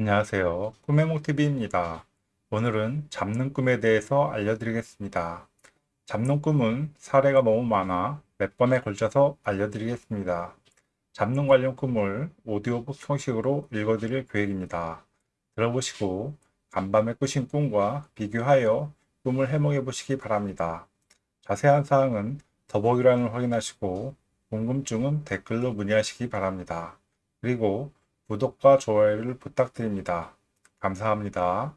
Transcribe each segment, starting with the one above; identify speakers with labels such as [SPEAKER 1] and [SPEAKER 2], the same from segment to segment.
[SPEAKER 1] 안녕하세요. 꿈의 몽TV입니다. 오늘은 잡는 꿈에 대해서 알려드리겠습니다. 잡는 꿈은 사례가 너무 많아 몇 번에 걸쳐서 알려드리겠습니다. 잡는 관련 꿈을 오디오북 형식으로 읽어드릴 계획입니다. 들어보시고 간밤에 꾸신 꿈과 비교하여 꿈을 해몽해 보시기 바랍니다. 자세한 사항은 더보기란을 확인하시고 궁금증은 댓글로 문의하시기 바랍니다. 그리고 구독과 좋아요를 부탁드립니다. 감사합니다.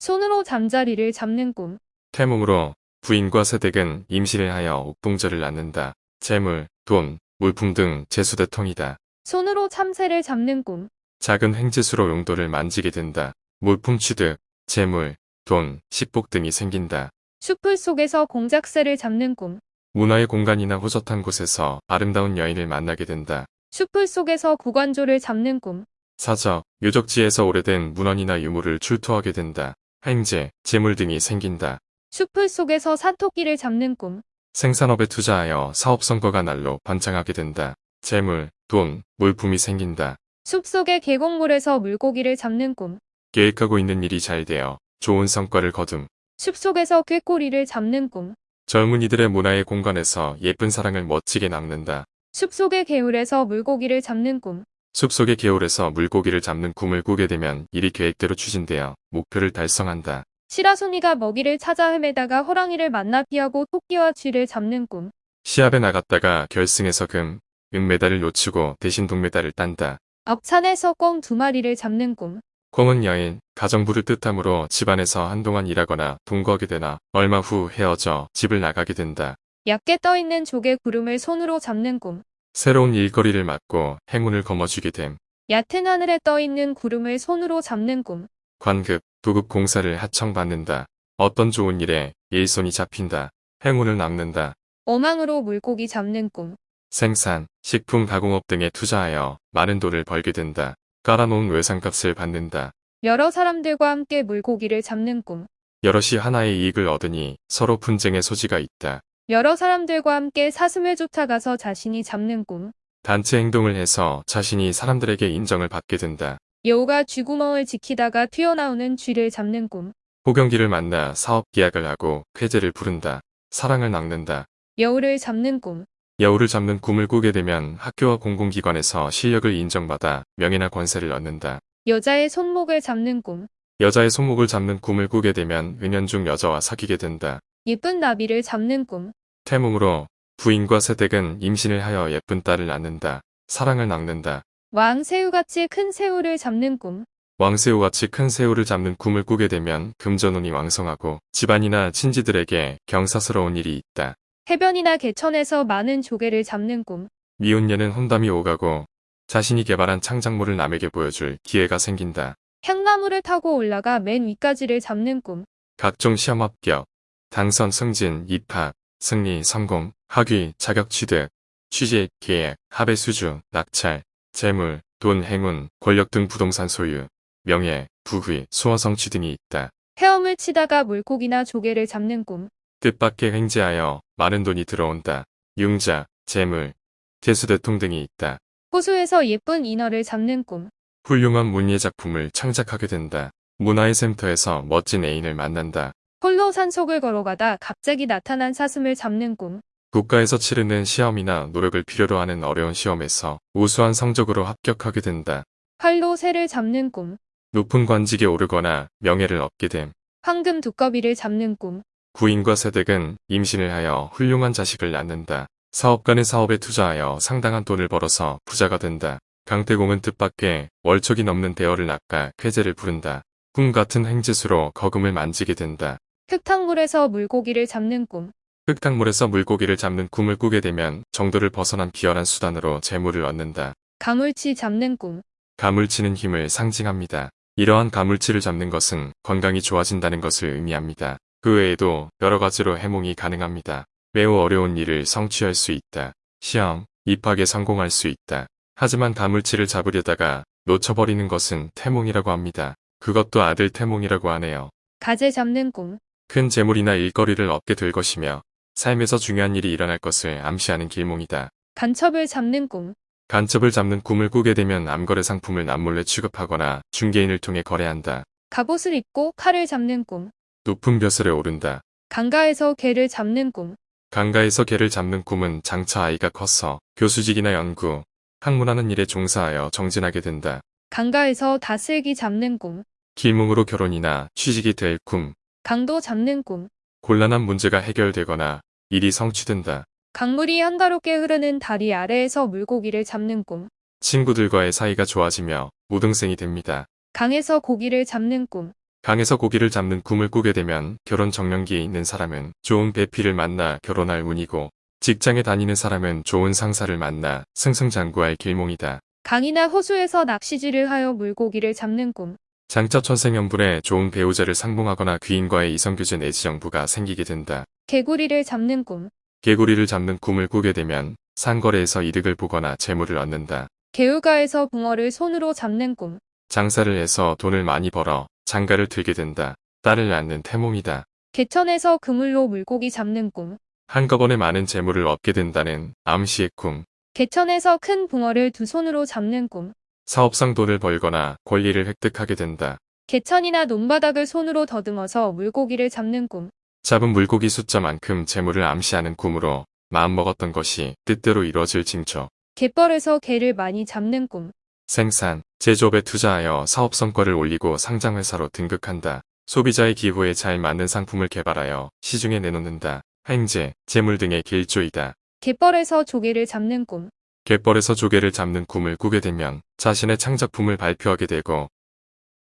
[SPEAKER 2] 손으로 잠자리를 잡는 꿈.
[SPEAKER 3] 태몽으로 부인과 세댁은 임신을 하여 옥동자를 낳는다. 재물, 돈, 물품 등 재수대통이다.
[SPEAKER 2] 손으로 참새를 잡는 꿈.
[SPEAKER 3] 작은 횡재수로 용도를 만지게 된다. 물품 취득, 재물, 돈, 식복 등이 생긴다.
[SPEAKER 2] 숲풀 속에서 공작새를 잡는 꿈.
[SPEAKER 3] 문화의 공간이나 호젓한 곳에서 아름다운 여인을 만나게 된다.
[SPEAKER 2] 숲풀 속에서 구관조를 잡는 꿈.
[SPEAKER 3] 사적, 유적지에서 오래된 문헌이나 유물을 출토하게 된다. 행제, 재물 등이 생긴다.
[SPEAKER 2] 숲풀 속에서 사토끼를 잡는 꿈.
[SPEAKER 3] 생산업에 투자하여 사업 성과가 날로 번창하게 된다. 재물, 돈, 물품이 생긴다.
[SPEAKER 2] 숲속의 계곡물에서 물고기를 잡는 꿈.
[SPEAKER 3] 계획하고 있는 일이 잘 되어 좋은 성과를 거둠.
[SPEAKER 2] 숲속에서 꾀꼬리를 잡는 꿈.
[SPEAKER 3] 젊은이들의 문화의 공간에서 예쁜 사랑을 멋지게 남는다.
[SPEAKER 2] 숲속의 개울에서 물고기를 잡는 꿈.
[SPEAKER 3] 숲속의 개울에서 물고기를 잡는 꿈을 꾸게 되면 일이 계획대로 추진되어 목표를 달성한다.
[SPEAKER 2] 시라소니가 먹이를 찾아 헤매다가 호랑이를 만나 피하고 토끼와 쥐를 잡는 꿈.
[SPEAKER 3] 시합에 나갔다가 결승에서 금, 은메달을 놓치고 대신 동메달을 딴다.
[SPEAKER 2] 앞찬에서 꿩 두 마리를 잡는 꿈.
[SPEAKER 3] 콩은 여인, 가정부를 뜻하므로 집안에서 한동안 일하거나 동거하게 되나 얼마 후 헤어져 집을 나가게 된다.
[SPEAKER 2] 얕게 떠있는 조개 구름을 손으로 잡는 꿈.
[SPEAKER 3] 새로운 일거리를 맡고 행운을 거머쥐게 됨.
[SPEAKER 2] 얕은 하늘에 떠있는 구름을 손으로 잡는 꿈.
[SPEAKER 3] 관급, 도급 공사를 하청받는다. 어떤 좋은 일에 일손이 잡힌다. 행운을 남는다.
[SPEAKER 2] 어망으로 물고기 잡는 꿈.
[SPEAKER 3] 생산, 식품 가공업 등에 투자하여 많은 돈을 벌게 된다. 깔아놓은 외상값을 받는다.
[SPEAKER 2] 여러 사람들과 함께 물고기를 잡는 꿈.
[SPEAKER 3] 여럿이 하나의 이익을 얻으니 서로 분쟁의 소지가 있다.
[SPEAKER 2] 여러 사람들과 함께 사슴을 쫓아가서 자신이 잡는 꿈.
[SPEAKER 3] 단체 행동을 해서 자신이 사람들에게 인정을 받게 된다.
[SPEAKER 2] 여우가 쥐구멍을 지키다가 튀어나오는 쥐를 잡는 꿈.
[SPEAKER 3] 호경기를 만나 사업 계약을 하고 쾌재를 부른다. 사랑을 낳는다.
[SPEAKER 2] 여우를 잡는 꿈.
[SPEAKER 3] 여우를 잡는 꿈을 꾸게 되면 학교와 공공기관에서 실력을 인정받아 명예나 권세를 얻는다.
[SPEAKER 2] 여자의 손목을 잡는 꿈.
[SPEAKER 3] 여자의 손목을 잡는 꿈을 꾸게 되면 은연중 여자와 사귀게 된다.
[SPEAKER 2] 예쁜 나비를 잡는 꿈.
[SPEAKER 3] 태몽으로 부인과 세댁은 임신을 하여 예쁜 딸을 낳는다. 사랑을 낳는다.
[SPEAKER 2] 왕 새우같이 큰 새우를 잡는 꿈.
[SPEAKER 3] 왕새우같이 큰 새우를 잡는 꿈을 꾸게 되면 금전운이 왕성하고 집안이나 친지들에게 경사스러운 일이 있다.
[SPEAKER 2] 해변이나 개천에서 많은 조개를 잡는 꿈.
[SPEAKER 3] 미혼녀는 혼담이 오가고 자신이 개발한 창작물을 남에게 보여줄 기회가 생긴다.
[SPEAKER 2] 향나무를 타고 올라가 맨 위까지를 잡는 꿈.
[SPEAKER 3] 각종 시험 합격, 당선 승진, 입학, 승리, 성공, 학위, 자격 취득, 취직, 계약, 합의 수주, 낙찰, 재물, 돈, 행운, 권력 등 부동산 소유, 명예, 부귀, 수어 성취 등이 있다.
[SPEAKER 2] 헤엄을 치다가 물고기나 조개를 잡는 꿈.
[SPEAKER 3] 뜻밖의 횡재하여 많은 돈이 들어온다. 융자, 재물, 대수대통 등이 있다.
[SPEAKER 2] 호수에서 예쁜 인어를 잡는 꿈.
[SPEAKER 3] 훌륭한 문예 작품을 창작하게 된다. 문화의 센터에서 멋진 애인을 만난다.
[SPEAKER 2] 홀로 산속을 걸어가다 갑자기 나타난 사슴을 잡는 꿈.
[SPEAKER 3] 국가에서 치르는 시험이나 노력을 필요로 하는 어려운 시험에서 우수한 성적으로 합격하게 된다.
[SPEAKER 2] 활로 새를 잡는 꿈.
[SPEAKER 3] 높은 관직에 오르거나 명예를 얻게 됨.
[SPEAKER 2] 황금 두꺼비를 잡는 꿈.
[SPEAKER 3] 부인과 세댁은 임신을 하여 훌륭한 자식을 낳는다. 사업가는 사업에 투자하여 상당한 돈을 벌어서 부자가 된다. 강태공은 뜻밖의 월척이 넘는 대어를 낚아 쾌재를 부른다. 꿈 같은 행지수로 거금을 만지게 된다.
[SPEAKER 2] 흙탕물에서 물고기를 잡는 꿈.
[SPEAKER 3] 흙탕물에서 물고기를 잡는 꿈을 꾸게 되면 정도를 벗어난 비열한 수단으로 재물을 얻는다.
[SPEAKER 2] 가물치 잡는 꿈.
[SPEAKER 3] 가물치는 힘을 상징합니다. 이러한 가물치를 잡는 것은 건강이 좋아진다는 것을 의미합니다. 그 외에도 여러 가지로 해몽이 가능합니다. 매우 어려운 일을 성취할 수 있다. 시험, 입학에 성공할 수 있다. 하지만 가물치를 잡으려다가 놓쳐버리는 것은 태몽이라고 합니다. 그것도 아들 태몽이라고 하네요.
[SPEAKER 2] 가재 잡는 꿈.
[SPEAKER 3] 큰 재물이나 일거리를 얻게 될 것이며 삶에서 중요한 일이 일어날 것을 암시하는 길몽이다.
[SPEAKER 2] 간첩을 잡는 꿈.
[SPEAKER 3] 간첩을 잡는 꿈을 꾸게 되면 암거래 상품을 남몰래 취급하거나 중개인을 통해 거래한다.
[SPEAKER 2] 갑옷을 입고 칼을 잡는 꿈.
[SPEAKER 3] 높은 벼슬에 오른다.
[SPEAKER 2] 강가에서 개를 잡는 꿈.
[SPEAKER 3] 강가에서 개를 잡는 꿈은 장차 아이가 커서 교수직이나 연구, 학문하는 일에 종사하여 정진하게 된다.
[SPEAKER 2] 강가에서 다슬기 잡는 꿈.
[SPEAKER 3] 길몽으로 결혼이나 취직이 될 꿈,
[SPEAKER 2] 강도 잡는 꿈.
[SPEAKER 3] 곤란한 문제가 해결되거나 일이 성취된다.
[SPEAKER 2] 강물이 한가롭게 흐르는 다리 아래에서 물고기를 잡는 꿈.
[SPEAKER 3] 친구들과의 사이가 좋아지며 무등생이 됩니다.
[SPEAKER 2] 강에서 고기를 잡는 꿈.
[SPEAKER 3] 강에서 고기를 잡는 꿈을 꾸게 되면 결혼 정년기에 있는 사람은 좋은 배필을 만나 결혼할 운이고 직장에 다니는 사람은 좋은 상사를 만나 승승장구할 길몽이다.
[SPEAKER 2] 강이나 호수에서 낚시질을 하여 물고기를 잡는 꿈.
[SPEAKER 3] 장차 천생연분에 좋은 배우자를 상봉하거나 귀인과의 이성교제 내지 정부가 생기게 된다.
[SPEAKER 2] 개구리를 잡는 꿈.
[SPEAKER 3] 개구리를 잡는 꿈을 꾸게 되면 상거래에서 이득을 보거나 재물을 얻는다.
[SPEAKER 2] 개울가에서 붕어를 손으로 잡는 꿈.
[SPEAKER 3] 장사를 해서 돈을 많이 벌어 장가를 들게 된다. 딸을 낳는 태몽이다.
[SPEAKER 2] 개천에서 그물로 물고기 잡는 꿈.
[SPEAKER 3] 한꺼번에 많은 재물을 얻게 된다는 암시의 꿈.
[SPEAKER 2] 개천에서 큰 붕어를 두 손으로 잡는 꿈.
[SPEAKER 3] 사업상 돈을 벌거나 권리를 획득하게 된다.
[SPEAKER 2] 개천이나 논바닥을 손으로 더듬어서 물고기를 잡는 꿈.
[SPEAKER 3] 잡은 물고기 숫자만큼 재물을 암시하는 꿈으로 마음먹었던 것이 뜻대로 이루어질 징조.
[SPEAKER 2] 갯벌에서 개를 많이 잡는 꿈.
[SPEAKER 3] 생산, 제조업에 투자하여 사업 성과를 올리고 상장회사로 등극한다. 소비자의 기호에 잘 맞는 상품을 개발하여 시중에 내놓는다. 행제, 재물 등의 길조이다.
[SPEAKER 2] 갯벌에서 조개를 잡는 꿈.
[SPEAKER 3] 갯벌에서 조개를 잡는 꿈을 꾸게 되면 자신의 창작품을 발표하게 되고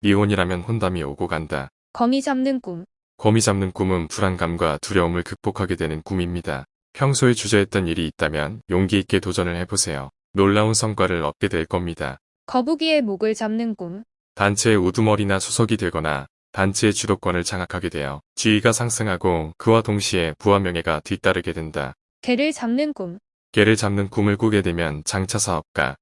[SPEAKER 3] 미혼이라면 혼담이 오고 간다.
[SPEAKER 2] 거미 잡는 꿈.
[SPEAKER 3] 거미 잡는 꿈은 불안감과 두려움을 극복하게 되는 꿈입니다. 평소에 주저했던 일이 있다면 용기 있게 도전을 해보세요. 놀라운 성과를 얻게 될 겁니다.
[SPEAKER 2] 거북이의 목을 잡는 꿈.
[SPEAKER 3] 단체의 우두머리나 수석이 되거나 단체의 주도권을 장악하게 되어 지위가 상승하고 그와 동시에 부와 명예가 뒤따르게 된다.
[SPEAKER 2] 개를 잡는 꿈.
[SPEAKER 3] 개를 잡는 꿈을 꾸게 되면 장차 사업가,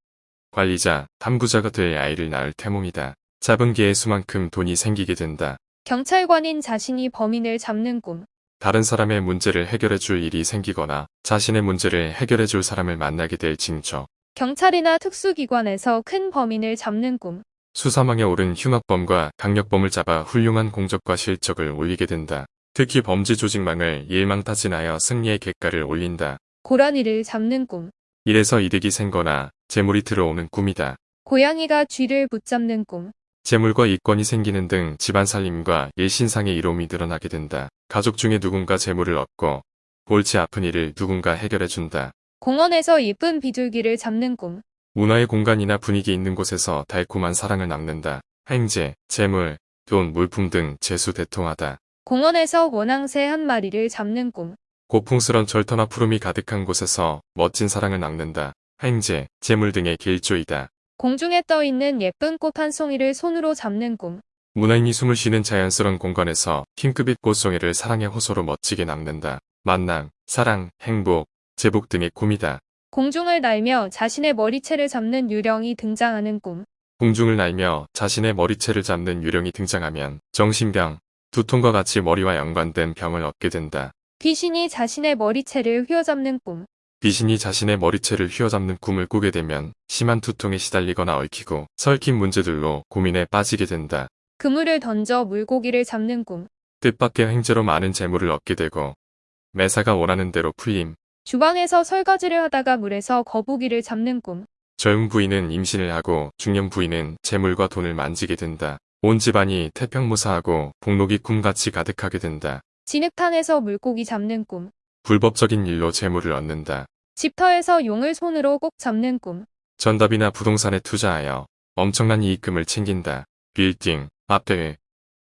[SPEAKER 3] 관리자, 탐구자가 될 아이를 낳을 태몽이다. 잡은 개의 수만큼 돈이 생기게 된다.
[SPEAKER 2] 경찰관인 자신이 범인을 잡는 꿈.
[SPEAKER 3] 다른 사람의 문제를 해결해 줄 일이 생기거나 자신의 문제를 해결해 줄 사람을 만나게 될 징조.
[SPEAKER 2] 경찰이나 특수기관에서 큰 범인을 잡는 꿈.
[SPEAKER 3] 수사망에 오른 흉악범과 강력범을 잡아 훌륭한 공적과 실적을 올리게 된다. 특히 범죄 조직망을 일망타진하여 승리의 객가를 올린다.
[SPEAKER 2] 고라니를 잡는 꿈.
[SPEAKER 3] 이래서 이득이 생거나 재물이 들어오는 꿈이다.
[SPEAKER 2] 고양이가 쥐를 붙잡는 꿈.
[SPEAKER 3] 재물과 이권이 생기는 등 집안 살림과 일신상의 이로움이 늘어나게 된다. 가족 중에 누군가 재물을 얻고 골치 아픈 일을 누군가 해결해준다.
[SPEAKER 2] 공원에서 예쁜 비둘기를 잡는 꿈.
[SPEAKER 3] 문화의 공간이나 분위기 있는 곳에서 달콤한 사랑을 남는다. 행제, 재물, 돈, 물품 등 재수 대통하다.
[SPEAKER 2] 공원에서 원앙새 한 마리를 잡는 꿈.
[SPEAKER 3] 고풍스런 절터나 푸름이 가득한 곳에서 멋진 사랑을 낳는다. 행제, 재물 등의 길조이다.
[SPEAKER 2] 공중에 떠 있는 예쁜 꽃 한 송이를 손으로 잡는 꿈.
[SPEAKER 3] 문화인이 숨을 쉬는 자연스러운 공간에서 핑크빛 꽃송이를 사랑의 호소로 멋지게 남는다. 만남, 사랑, 행복, 제복 등의 꿈이다.
[SPEAKER 2] 공중을 날며 자신의 머리채를 잡는 유령이 등장하는 꿈.
[SPEAKER 3] 공중을 날며 자신의 머리채를 잡는 유령이 등장하면 정신병, 두통과 같이 머리와 연관된 병을 얻게 된다.
[SPEAKER 2] 귀신이 자신의 머리채를 휘어잡는 꿈.
[SPEAKER 3] 귀신이 자신의 머리채를 휘어잡는 꿈을 꾸게 되면 심한 두통에 시달리거나 얽히고 설킨 문제들로 고민에 빠지게 된다.
[SPEAKER 2] 그물을 던져 물고기를 잡는 꿈.
[SPEAKER 3] 뜻밖의 행제로 많은 재물을 얻게 되고 매사가 원하는 대로 풀림,
[SPEAKER 2] 주방에서 설거지를 하다가 물에서 거북이를 잡는 꿈.
[SPEAKER 3] 젊은 부인은 임신을 하고 중년 부인은 재물과 돈을 만지게 된다. 온 집안이 태평무사하고 복록이 꿈같이 가득하게 된다.
[SPEAKER 2] 진흙탕에서 물고기 잡는 꿈.
[SPEAKER 3] 불법적인 일로 재물을 얻는다.
[SPEAKER 2] 집터에서 용을 손으로 꼭 잡는 꿈.
[SPEAKER 3] 전답이나 부동산에 투자하여 엄청난 이익금을 챙긴다. 빌딩, 아파트,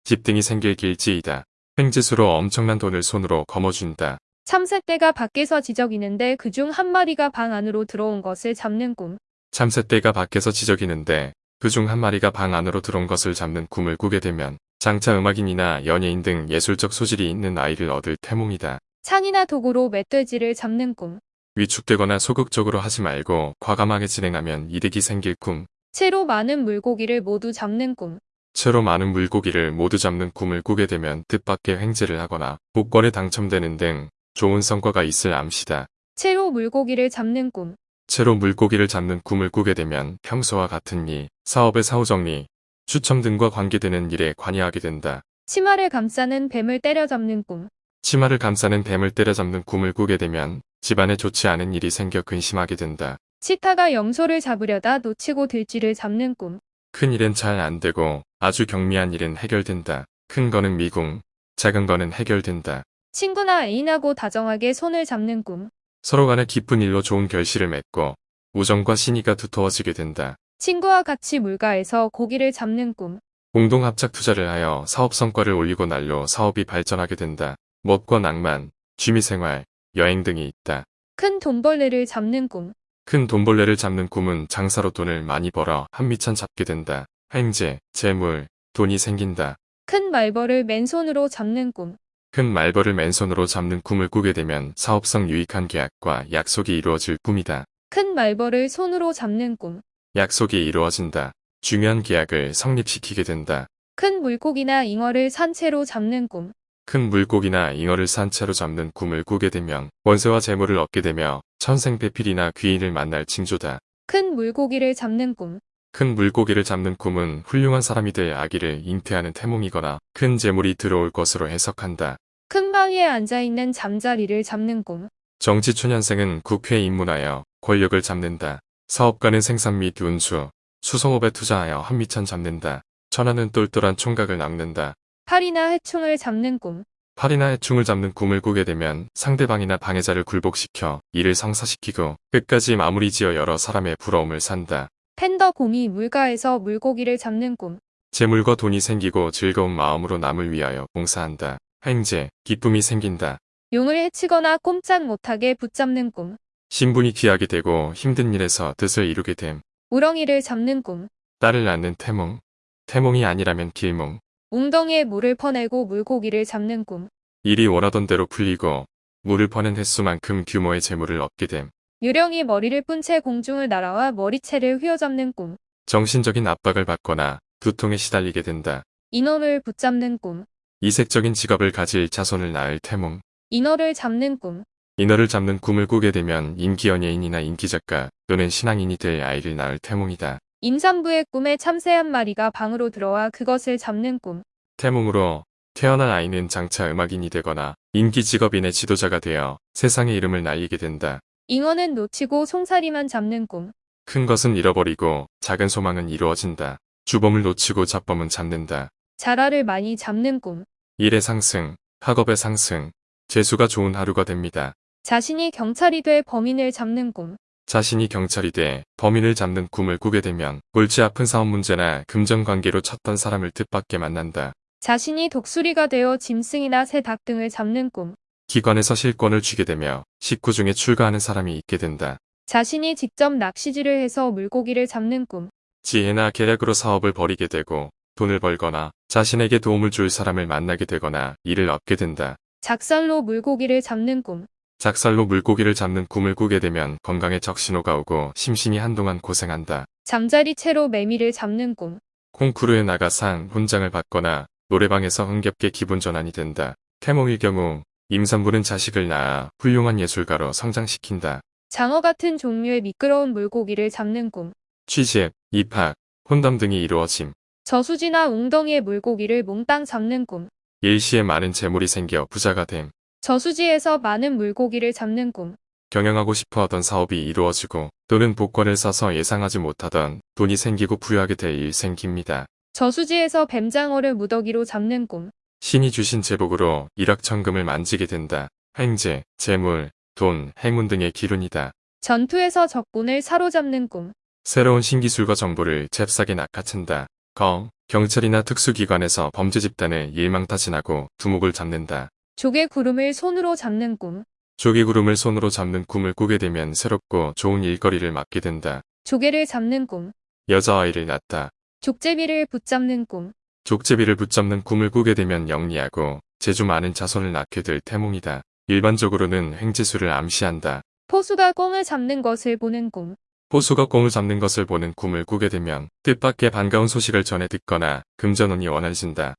[SPEAKER 3] 집 등이 생길 길지이다. 횡재수로 엄청난 돈을 손으로 거머쥔다.
[SPEAKER 2] 참새떼가 밖에서 지저귀는데 그중 한 마리가 방 안으로 들어온 것을 잡는 꿈.
[SPEAKER 3] 참새떼가 밖에서 지저귀는데 그중 한 마리가 방 안으로 들어온 것을 잡는 꿈을 꾸게 되면 장차 음악인이나 연예인 등 예술적 소질이 있는 아이를 얻을 태몽이다.
[SPEAKER 2] 창이나 도구로 멧돼지를 잡는 꿈.
[SPEAKER 3] 위축되거나 소극적으로 하지 말고 과감하게 진행하면 이득이 생길 꿈.
[SPEAKER 2] 채로 많은 물고기를 모두 잡는 꿈.
[SPEAKER 3] 채로 많은 물고기를 모두 잡는 꿈을 꾸게 되면 뜻밖의 횡재를 하거나 복권에 당첨되는 등 좋은 성과가 있을 암시다.
[SPEAKER 2] 채로 물고기를 잡는 꿈.
[SPEAKER 3] 채로 물고기를 잡는 꿈을 꾸게 되면 평소와 같은 일, 사업의 사후 정리, 추첨 등과 관계되는 일에 관여하게 된다.
[SPEAKER 2] 치마를 감싸는 뱀을 때려잡는 꿈.
[SPEAKER 3] 치마를 감싸는 뱀을 때려잡는 꿈을 꾸게 되면 집안에 좋지 않은 일이 생겨 근심하게 된다.
[SPEAKER 2] 치타가 염소를 잡으려다 놓치고 들쥐를 잡는 꿈.
[SPEAKER 3] 큰 일은 잘 안 되고 아주 경미한 일은 해결된다. 큰 거는 미궁, 작은 거는 해결된다.
[SPEAKER 2] 친구나 애인하고 다정하게 손을 잡는 꿈.
[SPEAKER 3] 서로 간에 깊은 일로 좋은 결실을 맺고 우정과 신의가 두터워지게 된다.
[SPEAKER 2] 친구와 같이 물가에서 고기를 잡는 꿈.
[SPEAKER 3] 공동 합작 투자를 하여 사업 성과를 올리고 날로 사업이 발전하게 된다. 멋과 낭만, 취미생활, 여행 등이 있다.
[SPEAKER 2] 큰 돈벌레를 잡는 꿈.
[SPEAKER 3] 큰 돈벌레를 잡는 꿈은 장사로 돈을 많이 벌어 한미천 잡게 된다. 횡재, 재물, 돈이 생긴다.
[SPEAKER 2] 큰 말벌을 맨손으로 잡는 꿈.
[SPEAKER 3] 큰 말벌을 맨손으로 잡는 꿈을 꾸게 되면 사업성 유익한 계약과 약속이 이루어질 꿈이다.
[SPEAKER 2] 큰 말벌을 손으로 잡는 꿈.
[SPEAKER 3] 약속이 이루어진다. 중요한 계약을 성립시키게 된다.
[SPEAKER 2] 큰 물고기나 잉어를 산채로 잡는 꿈.
[SPEAKER 3] 큰 물고기나 잉어를 산채로 잡는 꿈을 꾸게 되면 원세와 재물을 얻게 되며 천생배필이나 귀인을 만날 징조다.
[SPEAKER 2] 큰 물고기를 잡는 꿈.
[SPEAKER 3] 큰 물고기를 잡는 꿈은 훌륭한 사람이 될 아기를 잉태하는 태몽이거나 큰 재물이 들어올 것으로 해석한다.
[SPEAKER 2] 큰 바위에 앉아있는 잠자리를 잡는 꿈.
[SPEAKER 3] 정치초년생은 국회에 입문하여 권력을 잡는다. 사업가는 생산 및 운수, 수송업에 투자하여 한미천 잡는다. 천하는 똘똘한 총각을 낳는다.
[SPEAKER 2] 팔이나 해충을 잡는 꿈.
[SPEAKER 3] 팔이나 해충을 잡는 꿈을 꾸게 되면 상대방이나 방해자를 굴복시켜 일을 성사시키고 끝까지 마무리 지어 여러 사람의 부러움을 산다.
[SPEAKER 2] 팬더 곰이 물가에서 물고기를 잡는 꿈.
[SPEAKER 3] 재물과 돈이 생기고 즐거운 마음으로 남을 위하여 봉사한다. 횡재, 기쁨이 생긴다.
[SPEAKER 2] 용을 해치거나 꼼짝 못하게 붙잡는 꿈.
[SPEAKER 3] 신분이 귀하게 되고 힘든 일에서 뜻을 이루게 됨.
[SPEAKER 2] 우렁이를 잡는 꿈.
[SPEAKER 3] 딸을 낳는 태몽. 태몽이 아니라면 길몽.
[SPEAKER 2] 웅덩이에 물을 퍼내고 물고기를 잡는 꿈.
[SPEAKER 3] 일이 원하던 대로 풀리고 물을 퍼낸 횟수만큼 규모의 재물을 얻게 됨.
[SPEAKER 2] 유령이 머리를 뿐채 공중을 날아와 머리채를 휘어잡는 꿈.
[SPEAKER 3] 정신적인 압박을 받거나 두통에 시달리게 된다.
[SPEAKER 2] 인어를 붙잡는 꿈.
[SPEAKER 3] 이색적인 직업을 가질 자손을 낳을 태몽.
[SPEAKER 2] 인어를 잡는 꿈.
[SPEAKER 3] 인어를 잡는 꿈을 꾸게 되면 인기 연예인이나 인기 작가 또는 신앙인이 될 아이를 낳을 태몽이다.
[SPEAKER 2] 임산부의 꿈에 참새 한 마리가 방으로 들어와 그것을 잡는 꿈.
[SPEAKER 3] 태몽으로 태어난 아이는 장차 음악인이 되거나 인기 직업인의 지도자가 되어 세상의 이름을 날리게 된다.
[SPEAKER 2] 잉어는 놓치고 송사리만 잡는 꿈.
[SPEAKER 3] 큰 것은 잃어버리고 작은 소망은 이루어진다. 주범을 놓치고 잡범은 잡는다.
[SPEAKER 2] 자라를 많이 잡는 꿈.
[SPEAKER 3] 일의 상승, 학업의 상승, 재수가 좋은 하루가 됩니다.
[SPEAKER 2] 자신이 경찰이 돼 범인을 잡는 꿈.
[SPEAKER 3] 자신이 경찰이 돼 범인을 잡는 꿈을 꾸게 되면 골치 아픈 사업 문제나 금전 관계로 쳤던 사람을 뜻밖에 만난다.
[SPEAKER 2] 자신이 독수리가 되어 짐승이나 새닭 등을 잡는 꿈.
[SPEAKER 3] 기관에서 실권을 쥐게 되며 식구 중에 출가하는 사람이 있게 된다.
[SPEAKER 2] 자신이 직접 낚시질을 해서 물고기를 잡는 꿈.
[SPEAKER 3] 지혜나 계략으로 사업을 벌이게 되고 돈을 벌거나 자신에게 도움을 줄 사람을 만나게 되거나 일을 얻게 된다.
[SPEAKER 2] 작살로 물고기를 잡는 꿈.
[SPEAKER 3] 작살로 물고기를 잡는 꿈을 꾸게 되면 건강에 적신호가 오고 심신이 한동안 고생한다.
[SPEAKER 2] 잠자리 채로 매미를 잡는 꿈.
[SPEAKER 3] 콩쿠르에 나가 상, 훈장을 받거나 노래방에서 흥겹게 기분 전환이 된다. 태몽일 경우 임산부는 자식을 낳아 훌륭한 예술가로 성장시킨다.
[SPEAKER 2] 장어 같은 종류의 미끄러운 물고기를 잡는 꿈.
[SPEAKER 3] 취직, 입학, 혼담 등이 이루어짐.
[SPEAKER 2] 저수지나 웅덩이의 물고기를 몽땅 잡는 꿈.
[SPEAKER 3] 일시에 많은 재물이 생겨 부자가 됨.
[SPEAKER 2] 저수지에서 많은 물고기를 잡는 꿈.
[SPEAKER 3] 경영하고 싶어 하던 사업이 이루어지고 또는 복권을 사서 예상하지 못하던 돈이 생기고 부유하게 될 일 생깁니다.
[SPEAKER 2] 저수지에서 뱀장어를 무더기로 잡는 꿈.
[SPEAKER 3] 신이 주신 제복으로 일확천금을 만지게 된다. 횡재, 재물, 돈, 행운 등의 기운이다.
[SPEAKER 2] 전투에서 적군을 사로잡는 꿈.
[SPEAKER 3] 새로운 신기술과 정보를 잽싸게 낚아챈다. 거, 경찰이나 특수기관에서 범죄 집단을 일망타진하고 두목을 잡는다.
[SPEAKER 2] 조개 구름을 손으로 잡는 꿈.
[SPEAKER 3] 조기구름을 손으로 잡는 꿈을 꾸게 되면 새롭고 좋은 일거리를 맡게 된다.
[SPEAKER 2] 조개를 잡는 꿈.
[SPEAKER 3] 여자아이를 낳다.
[SPEAKER 2] 족제비를 붙잡는 꿈.
[SPEAKER 3] 족제비를 붙잡는 꿈을 꾸게 되면 영리하고 재주 많은 자손을 낳게 될 태몽이다. 일반적으로는 횡재수를 암시한다.
[SPEAKER 2] 포수가 꽁을 잡는 것을 보는 꿈.
[SPEAKER 3] 호수가 꽁을 잡는 것을 보는 꿈을 꾸게 되면 뜻밖의 반가운 소식을 전해 듣거나 금전운이 원활해진다.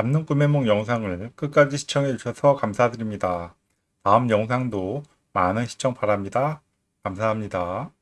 [SPEAKER 1] 잡는 꿈의 몽 영상을 끝까지 시청해 주셔서 감사드립니다. 다음 영상도 많은 시청 바랍니다. 감사합니다.